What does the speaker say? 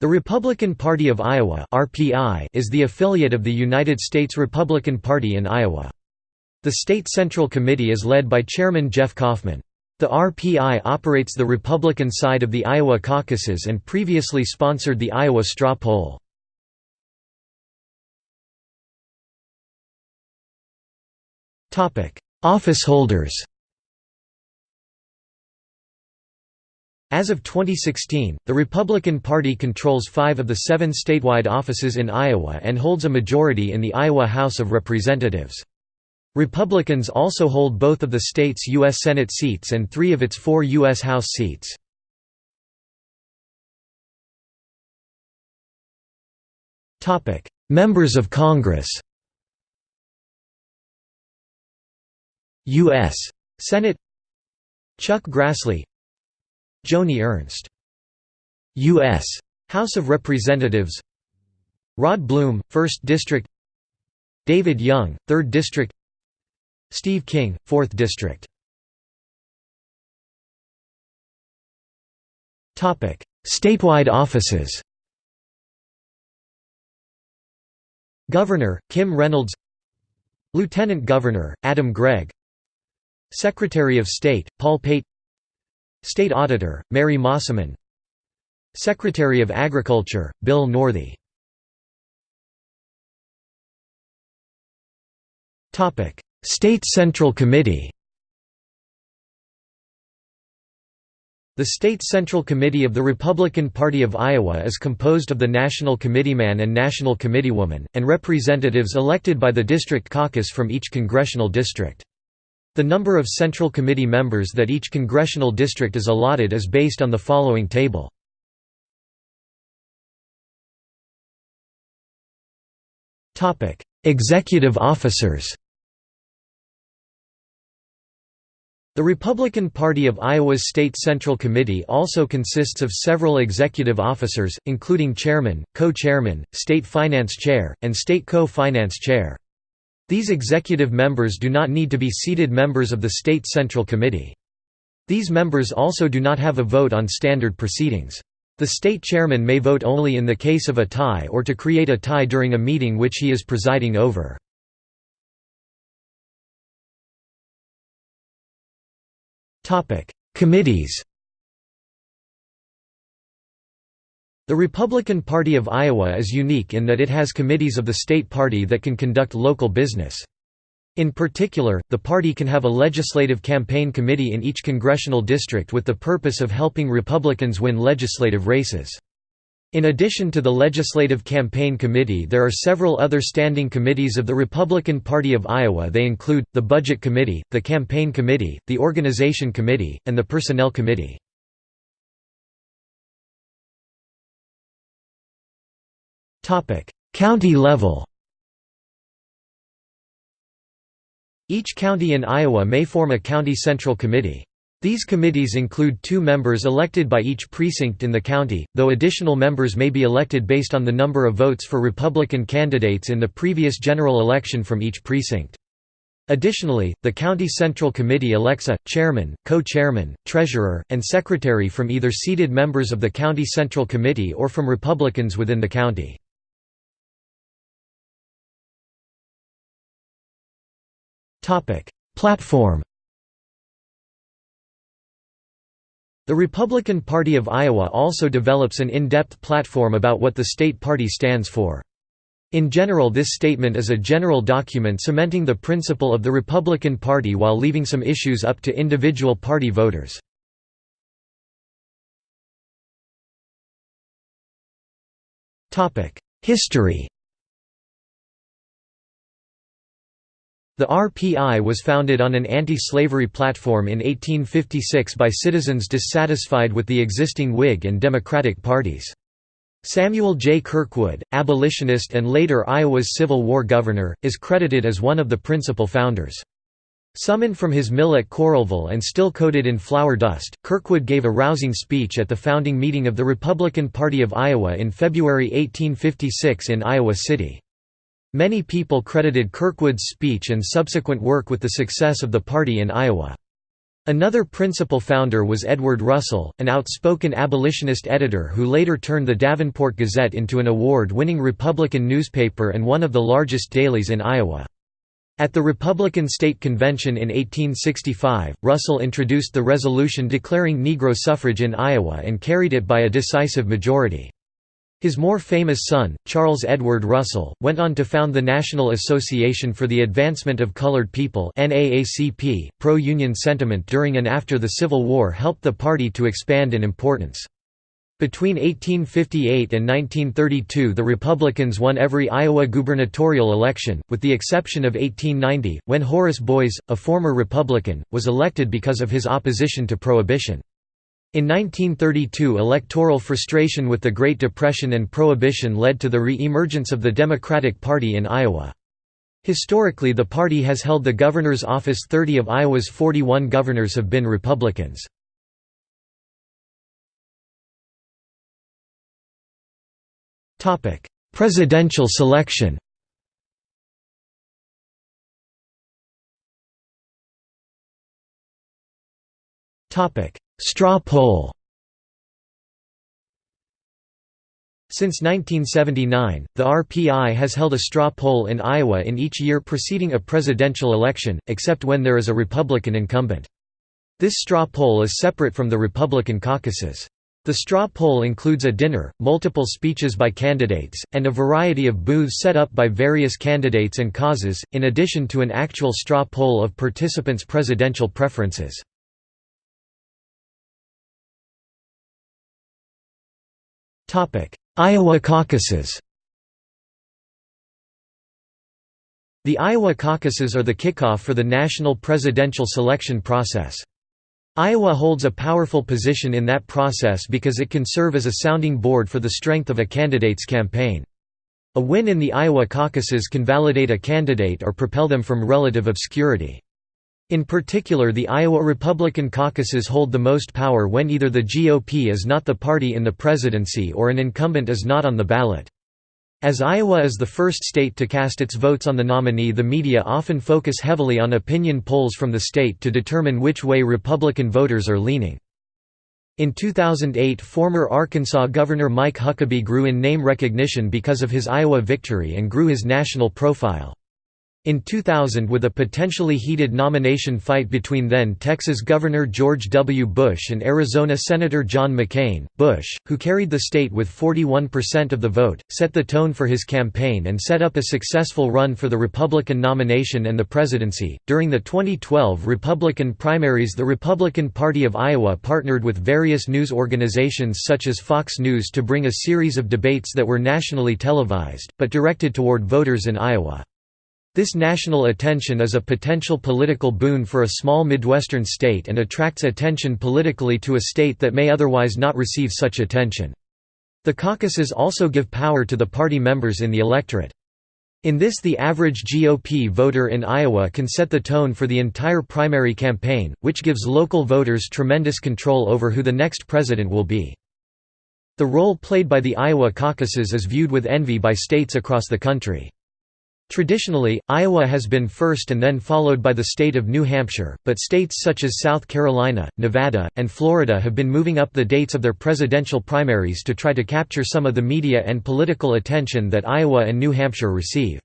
The Republican Party of Iowa is the affiliate of the United States Republican Party in Iowa. The State Central Committee is led by Chairman Jeff Kaufmann. The RPI operates the Republican side of the Iowa caucuses and previously sponsored the Iowa straw poll. Office holders As of 2016, the Republican Party controls five of the seven statewide offices in Iowa and holds a majority in the Iowa House of Representatives. Republicans also hold both of the state's U.S. Senate seats and three of its four U.S. House seats. Members of Congress U.S. Senate Chuck Grassley Joni Ernst. U.S. House of Representatives. Rod Blum, 1st District. David Young, 3rd District. Steve King, 4th District. Statewide offices. Governor, Kim Reynolds. Lieutenant Governor, Adam Gregg. Secretary of State, Paul Pate State Auditor, Mary Mosiman. Secretary of Agriculture, Bill Northey. State Central Committee. The State Central Committee of the Republican Party of Iowa is composed of the National Committeeman and National Committeewoman, and representatives elected by the District Caucus from each congressional district. The number of Central Committee members that each congressional district is allotted is based on the following table. Executive officers The Republican Party of Iowa's State Central Committee also consists of several executive officers, including chairman, co-chairman, state finance chair, and state co-finance chair. These executive members do not need to be seated members of the State Central Committee. These members also do not have a vote on standard proceedings. The state chairman may vote only in the case of a tie or to create a tie during a meeting which he is presiding over. Committees The Republican Party of Iowa is unique in that it has committees of the state party that can conduct local business. In particular, the party can have a legislative campaign committee in each congressional district with the purpose of helping Republicans win legislative races. In addition to the Legislative Campaign Committee there are several other standing committees of the Republican Party of Iowa they include, the Budget Committee, the Campaign Committee, the Organization Committee, and the Personnel Committee. County level Each county in Iowa may form a county central committee. These committees include two members elected by each precinct in the county, though additional members may be elected based on the number of votes for Republican candidates in the previous general election from each precinct. Additionally, the County Central Committee elects a, chairman, co-chairman, treasurer, and secretary from either seated members of the County Central Committee or from Republicans within the county. Platform The Republican Party of Iowa also develops an in-depth platform about what the state party stands for. In general this statement is a general document cementing the principle of the Republican Party while leaving some issues up to individual party voters. History The RPI was founded on an anti-slavery platform in 1856 by citizens dissatisfied with the existing Whig and Democratic parties. Samuel J. Kirkwood, abolitionist and later Iowa's Civil War governor, is credited as one of the principal founders. Summoned from his mill at Coralville and still coated in flour dust, Kirkwood gave a rousing speech at the founding meeting of the Republican Party of Iowa in February 1856 in Iowa City. Many people credited Kirkwood's speech and subsequent work with the success of the party in Iowa. Another principal founder was Edward Russell, an outspoken abolitionist editor who later turned the Davenport Gazette into an award-winning Republican newspaper and one of the largest dailies in Iowa. At the Republican State Convention in 1865, Russell introduced the resolution declaring Negro suffrage in Iowa and carried it by a decisive majority. His more famous son, Charles Edward Russell, went on to found the National Association for the Advancement of Colored People. Pro-union sentiment during and after the Civil War helped the party to expand in importance. Between 1858 and 1932 the Republicans won every Iowa gubernatorial election, with the exception of 1890, when Horace Boies, a former Republican, was elected because of his opposition to Prohibition. In 1932 electoral frustration with the Great Depression and Prohibition led to the re-emergence of the Democratic Party in Iowa. Historically the party has held the governor's office 30 of Iowa's 41 governors have been Republicans. Presidential selection Straw poll Since 1979, the RPI has held a straw poll in Iowa in each year preceding a presidential election, except when there is a Republican incumbent. This straw poll is separate from the Republican caucuses. The straw poll includes a dinner, multiple speeches by candidates, and a variety of booths set up by various candidates and causes, in addition to an actual straw poll of participants' presidential preferences. Iowa caucuses The Iowa caucuses are the kickoff for the national presidential selection process. Iowa holds a powerful position in that process because it can serve as a sounding board for the strength of a candidate's campaign. A win in the Iowa caucuses can validate a candidate or propel them from relative obscurity. In particular the Iowa Republican caucuses hold the most power when either the GOP is not the party in the presidency or an incumbent is not on the ballot. As Iowa is the first state to cast its votes on the nominee the media often focus heavily on opinion polls from the state to determine which way Republican voters are leaning. In 2008 former Arkansas Governor Mike Huckabee grew in name recognition because of his Iowa victory and grew his national profile. In 2000 with a potentially heated nomination fight between then Texas Governor George W. Bush and Arizona Senator John McCain, Bush, who carried the state with 41% of the vote, set the tone for his campaign and set up a successful run for the Republican nomination and the presidency. During the 2012 Republican primaries, the Republican Party of Iowa partnered with various news organizations such as Fox News to bring a series of debates that were nationally televised, but directed toward voters in Iowa. This national attention is a potential political boon for a small Midwestern state and attracts attention politically to a state that may otherwise not receive such attention. The caucuses also give power to the party members in the electorate. In this the average GOP voter in Iowa can set the tone for the entire primary campaign, which gives local voters tremendous control over who the next president will be. The role played by the Iowa caucuses is viewed with envy by states across the country. Traditionally, Iowa has been first and then followed by the state of New Hampshire, but states such as South Carolina, Nevada, and Florida have been moving up the dates of their presidential primaries to try to capture some of the media and political attention that Iowa and New Hampshire receive.